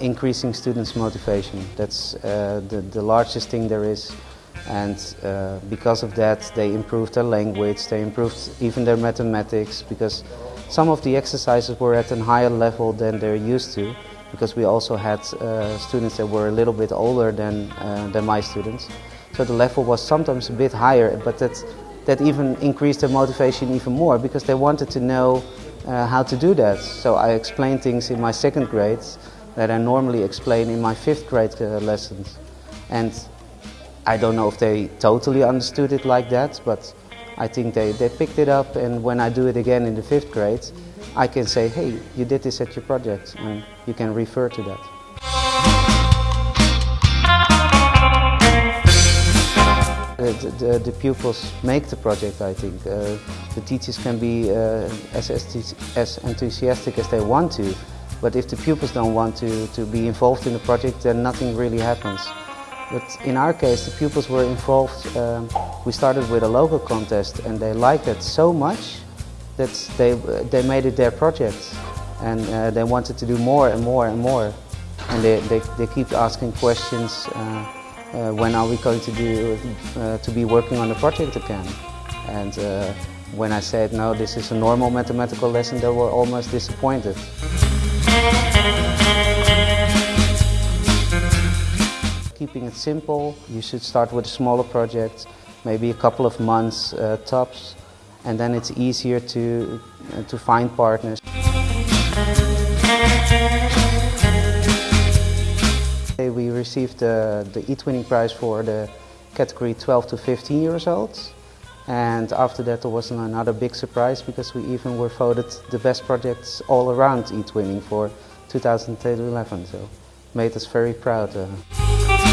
Increasing students' motivation, that's uh, the, the largest thing there is. And uh, because of that, they improved their language, they improved even their mathematics, because some of the exercises were at a higher level than they're used to, because we also had uh, students that were a little bit older than, uh, than my students. So the level was sometimes a bit higher, but that, that even increased their motivation even more, because they wanted to know uh, how to do that. So I explained things in my second grades that I normally explain in my fifth grade uh, lessons. And I don't know if they totally understood it like that, but I think they, they picked it up and when I do it again in the fifth grade, I can say, hey, you did this at your project and you can refer to that. The, the, pupils make the project, I think. Uh, the teachers can be uh, as, as enthusiastic as they want to, but if the pupils don't want to, to be involved in the project, then nothing really happens. But in our case, the pupils were involved. Um, we started with a local contest and they liked it so much that they, they made it their project. And uh, they wanted to do more and more and more. And they, they, they keep asking questions, uh, uh, when are we going to, do, uh, to be working on the project again? And uh, when I said, no, this is a normal mathematical lesson, they were almost disappointed. Keeping it simple, you should start with a smaller project, maybe a couple of months uh, tops, and then it's easier to, uh, to find partners. We received the, the eTwinning prize for the category 12 to 15 years old. And after that there was another big surprise because we even were voted the best projects all around eTwinning for 2011. So made us very proud. Uh.